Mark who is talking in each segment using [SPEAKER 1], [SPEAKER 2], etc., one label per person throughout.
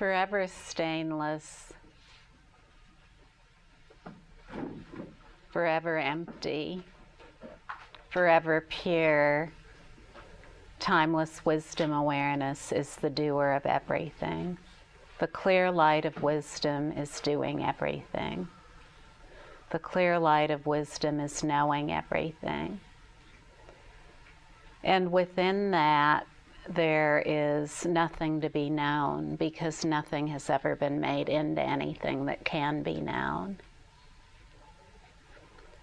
[SPEAKER 1] forever stainless, forever empty, forever pure, timeless wisdom awareness is the doer of everything. The clear light of wisdom is doing everything. The clear light of wisdom is knowing everything. And within that, there is nothing to be known because nothing has ever been made into anything that can be known.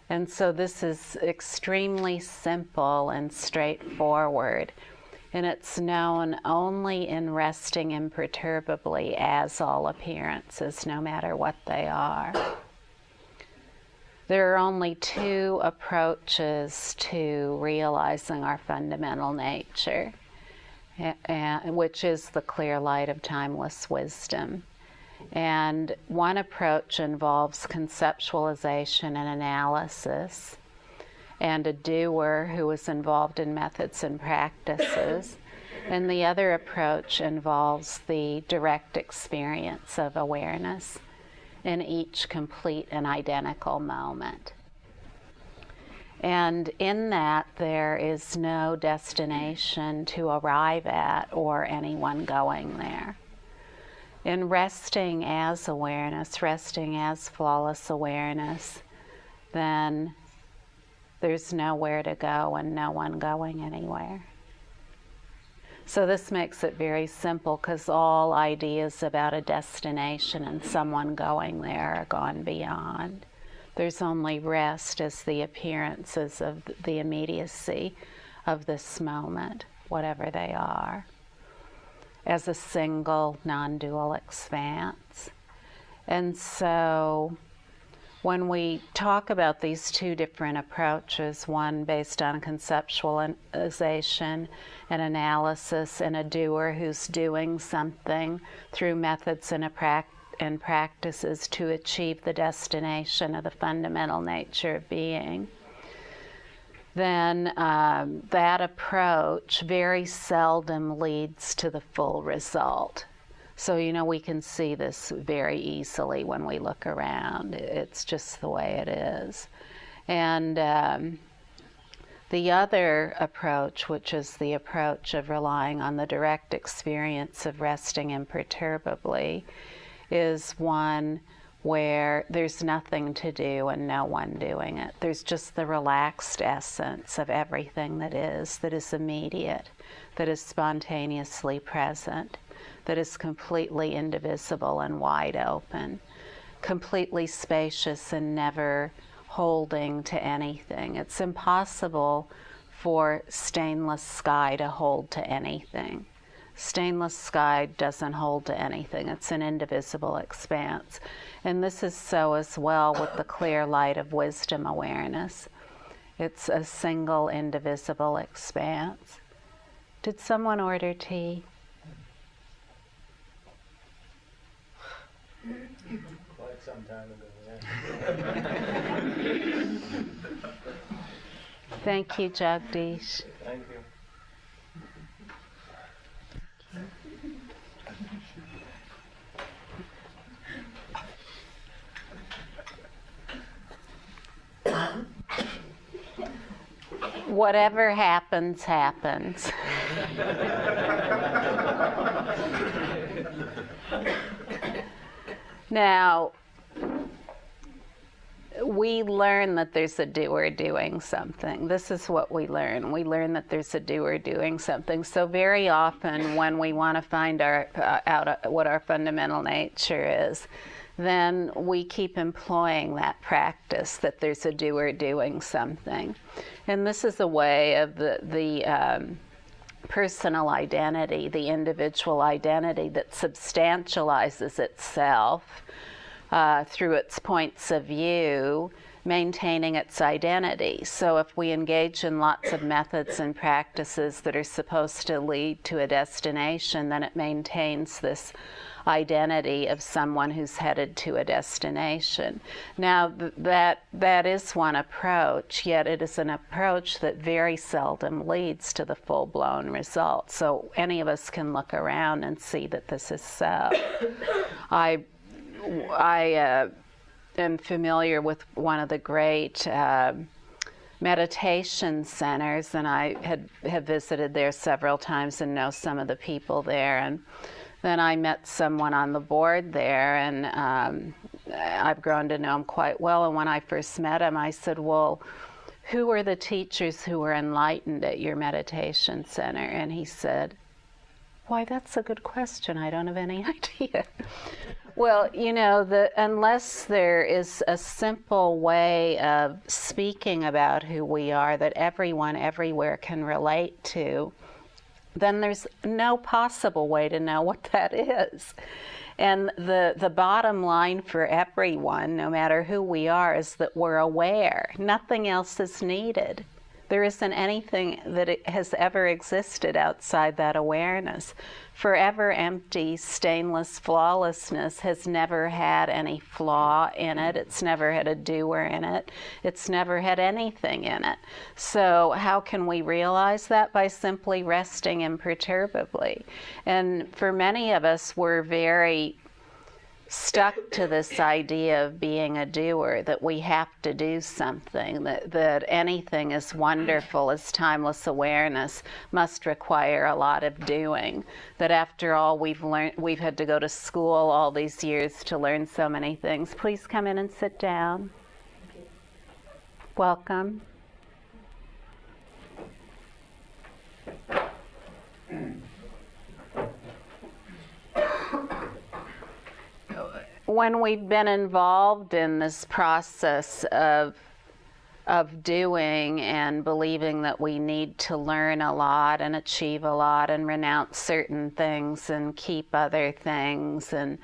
[SPEAKER 1] And so this is extremely simple and straightforward. And it's known only in resting imperturbably as all appearances, no matter what they are. There are only two approaches to realizing our fundamental nature, which is the clear light of timeless wisdom. And one approach involves conceptualization and analysis, and a doer who is involved in methods and practices. And the other approach involves the direct experience of awareness in each complete and identical moment. And in that, there is no destination to arrive at or anyone going there. In resting as awareness, resting as flawless awareness, then there's nowhere to go and no one going anywhere. So this makes it very simple because all ideas about a destination and someone going there are gone beyond. There's only rest as the appearances of the immediacy of this moment, whatever they are, as a single non dual expanse. And so when we talk about these two different approaches, one based on conceptualization and analysis, and a doer who's doing something through methods and, and practices to achieve the destination of the fundamental nature of being, then um, that approach very seldom leads to the full result. So, you know, we can see this very easily when we look around. It's just the way it is. And um, the other approach, which is the approach of relying on the direct experience of resting imperturbably, is one where there's nothing to do and no one doing it. There's just the relaxed essence of everything that is, that is immediate, that is spontaneously present that is completely indivisible and wide open, completely spacious and never holding to anything. It's impossible for stainless sky to hold to anything. Stainless sky doesn't hold to anything, it's an indivisible expanse. And this is so as well with the clear light of wisdom awareness. It's a single indivisible expanse. Did someone order tea?
[SPEAKER 2] Quite some time ago, yeah.
[SPEAKER 1] Thank you, Jagdish.
[SPEAKER 2] Thank you.
[SPEAKER 1] Whatever happens, happens. Now, we learn that there's a doer doing something. This is what we learn. We learn that there's a doer doing something. So very often, when we want to find our, uh, out uh, what our fundamental nature is, then we keep employing that practice that there's a doer doing something, and this is a way of the the um, personal identity, the individual identity that substantializes itself uh, through its points of view, maintaining its identity. So if we engage in lots of methods and practices that are supposed to lead to a destination, then it maintains this identity of someone who's headed to a destination. Now, th- that, that is one approach, yet it is an approach that very seldom leads to the full blown result. So, any of us can look around and see that this is so. I, I uh, am familiar with one of the great. Uh, meditation centers, and I had have visited there several times and know some of the people there. And then I met someone on the board there, and um, I've grown to know him quite well. And when I first met him, I said, Well, who were the teachers who were enlightened at your meditation center? And he said, Why, that's a good question. I don't have any idea. well, you know, the, unless there is a simple way of speaking about who we are that everyone everywhere can relate to, then there's no possible way to know what that is. And the, the bottom line for everyone, no matter who we are, is that we're aware. Nothing else is needed. There isn't anything that has ever existed outside that awareness. Forever empty, stainless flawlessness has never had any flaw in it. It's never had a doer in it. It's never had anything in it. So, how can we realize that? By simply resting imperturbably. And for many of us, we're very stuck to this idea of being a doer, that we have to do something, that, that anything as wonderful as timeless awareness must require a lot of doing. That after all, we've learned, we've had to go to school all these years to learn so many things. Please come in and sit down. Welcome. when we've been involved in this process of of doing and believing that we need to learn a lot and achieve a lot and renounce certain things and keep other things and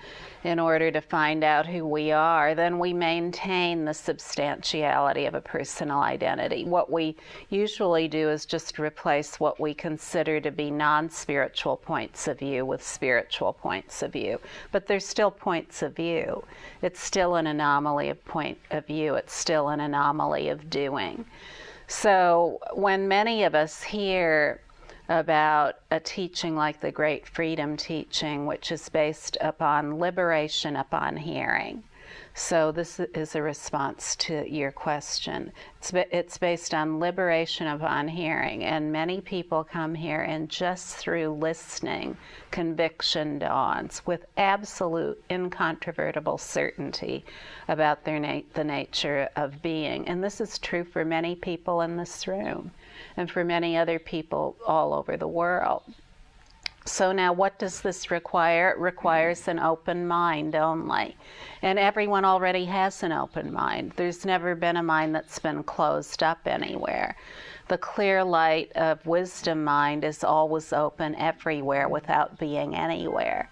[SPEAKER 1] in order to find out who we are, then we maintain the substantiality of a personal identity. What we usually do is just replace what we consider to be non spiritual points of view with spiritual points of view. But they're still points of view. It's still an anomaly of point of view, it's still an anomaly of doing. So when many of us hear about a teaching like the Great Freedom Teaching, which is based upon liberation upon hearing. So, this is a response to your question. It's, it's based on liberation upon hearing, and many people come here, and just through listening, conviction dawns with absolute, incontrovertible certainty about their na- the nature of being. And this is true for many people in this room and for many other people all over the world. So, now what does this require? It requires an open mind only. And everyone already has an open mind. There's never been a mind that's been closed up anywhere. The clear light of wisdom mind is always open everywhere without being anywhere.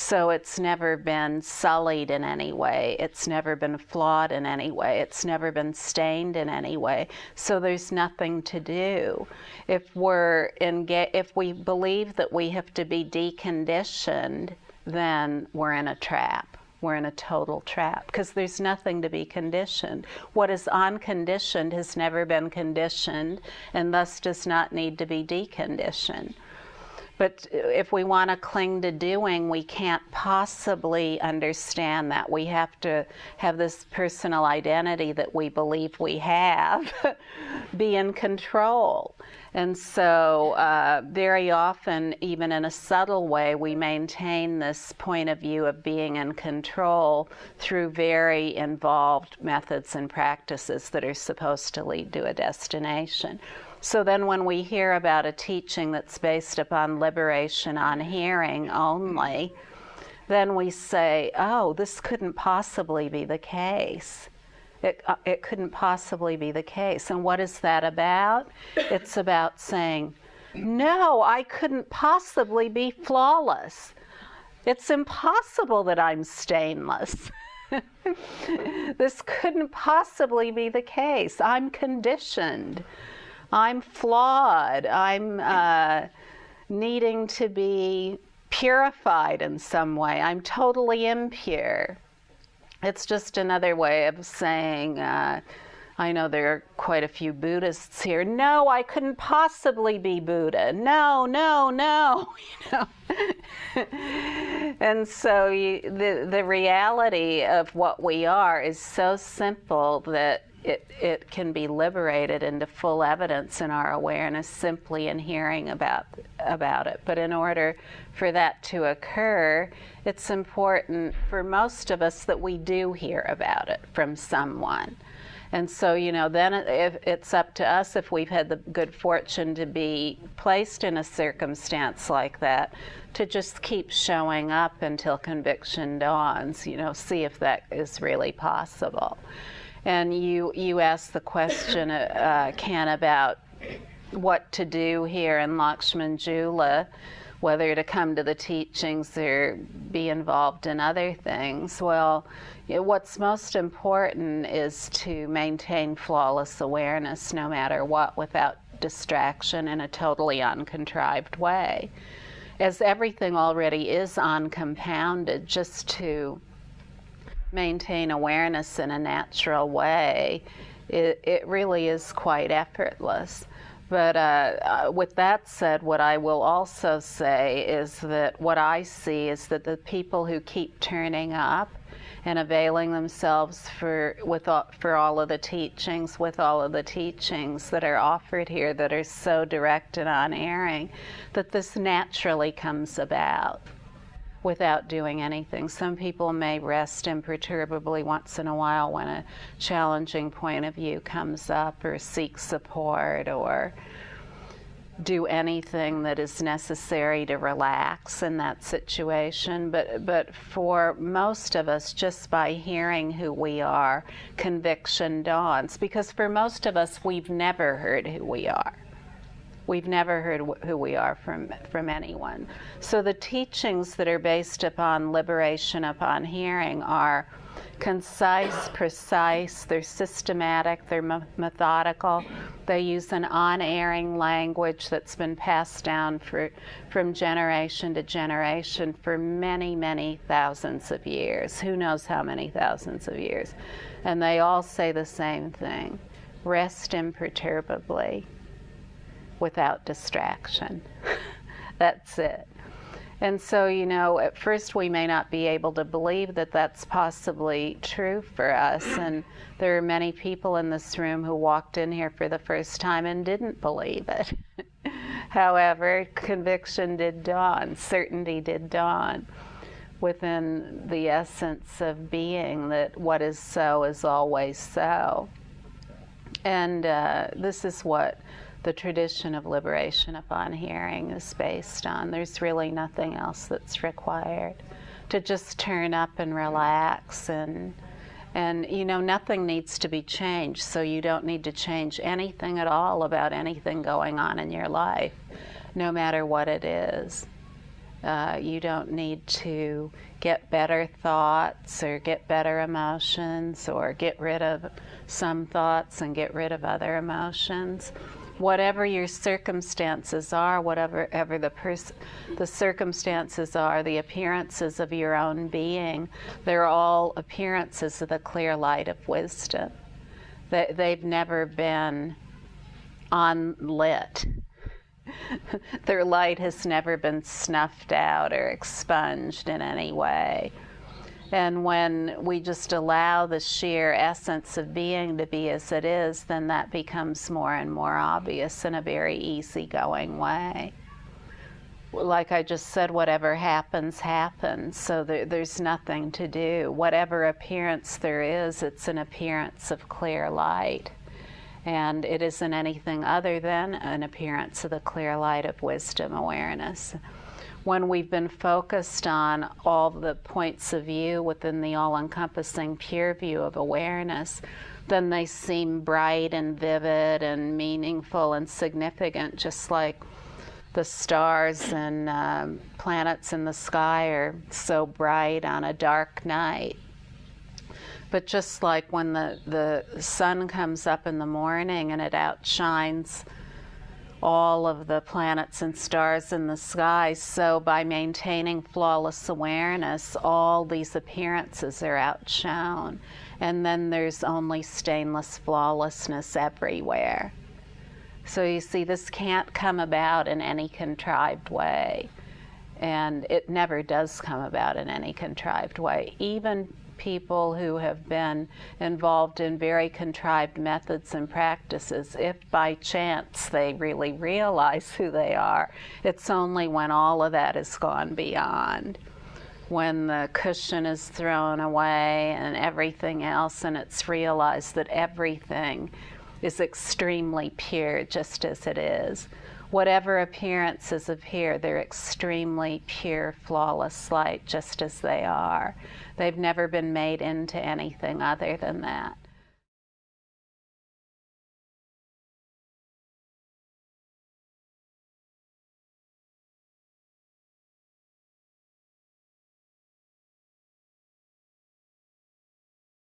[SPEAKER 1] So it's never been sullied in any way. It's never been flawed in any way. It's never been stained in any way. So there's nothing to do. If we're enga- if we believe that we have to be deconditioned, then we're in a trap. We're in a total trap because there's nothing to be conditioned. What is unconditioned has never been conditioned and thus does not need to be deconditioned. But if we want to cling to doing, we can't possibly understand that. We have to have this personal identity that we believe we have be in control. And so, uh, very often, even in a subtle way, we maintain this point of view of being in control through very involved methods and practices that are supposed to lead to a destination. So then, when we hear about a teaching that's based upon liberation on hearing only, then we say, oh, this couldn't possibly be the case. It, uh, it couldn't possibly be the case. And what is that about? It's about saying, no, I couldn't possibly be flawless. It's impossible that I'm stainless. this couldn't possibly be the case. I'm conditioned. I'm flawed. I'm uh, needing to be purified in some way. I'm totally impure. It's just another way of saying, uh, I know there are quite a few Buddhists here. No, I couldn't possibly be Buddha. No, no, no. You know? and so you, the the reality of what we are is so simple that it, it can be liberated into full evidence in our awareness simply in hearing about, about it. But in order for that to occur, it's important for most of us that we do hear about it from someone. And so, you know, then if it's up to us if we've had the good fortune to be placed in a circumstance like that to just keep showing up until conviction dawns, you know, see if that is really possible. And you, you asked the question, uh, Ken, about what to do here in Lakshman Jhula, whether to come to the teachings or be involved in other things. Well, what's most important is to maintain flawless awareness no matter what without distraction in a totally uncontrived way. As everything already is uncompounded, just to maintain awareness in a natural way, it, it really is quite effortless. But uh, uh, with that said, what I will also say is that what I see is that the people who keep turning up and availing themselves for with all, for all of the teachings, with all of the teachings that are offered here that are so direct and unerring, that this naturally comes about without doing anything. Some people may rest imperturbably once in a while when a challenging point of view comes up or seek support or do anything that is necessary to relax in that situation. But but for most of us just by hearing who we are conviction dawns. Because for most of us we've never heard who we are We've never heard wh- who we are from, from anyone. So the teachings that are based upon liberation upon hearing are concise, precise, they're systematic, they're me- methodical. They use an unerring language that's been passed down for, from generation to generation for many, many thousands of years. Who knows how many thousands of years? And they all say the same thing rest imperturbably without distraction. that's it. And so, you know, at first we may not be able to believe that that's possibly true for us. And there are many people in this room who walked in here for the first time and didn't believe it. However, conviction did dawn, certainty did dawn within the essence of being that what is so is always so. And uh, this is what the tradition of liberation upon hearing is based on. There's really nothing else that's required. To just turn up and relax and and you know nothing needs to be changed, so you don't need to change anything at all about anything going on in your life, no matter what it is. Uh, you don't need to get better thoughts or get better emotions or get rid of some thoughts and get rid of other emotions whatever your circumstances are, whatever ever the the circumstances are, the appearances of your own being, they're all appearances of the clear light of wisdom. They, they've never been unlit. Their light has never been snuffed out or expunged in any way. And when we just allow the sheer essence of being to be as it is, then that becomes more and more obvious in a very easygoing way. Like I just said, whatever happens, happens. So there, there's nothing to do. Whatever appearance there is, it's an appearance of clear light. And it isn't anything other than an appearance of the clear light of wisdom awareness when we've been focused on all the points of view within the all encompassing pure view of awareness, then they seem bright and vivid and meaningful and significant, just like the stars and um, planets in the sky are so bright on a dark night. But just like when the, the sun comes up in the morning and it outshines all of the planets and stars in the sky, so by maintaining flawless awareness, all these appearances are outshone. And then there's only stainless flawlessness everywhere. So you see, this can't come about in any contrived way. And it never does come about in any contrived way. Even people who have been involved in very contrived methods and practices, if by chance they really realize who they are, it's only when all of that has gone beyond. When the cushion is thrown away and everything else, and it's realized that everything is extremely pure just as it is. Whatever appearances appear, they're extremely pure, flawless light just as they are. They've never been made into anything other than that.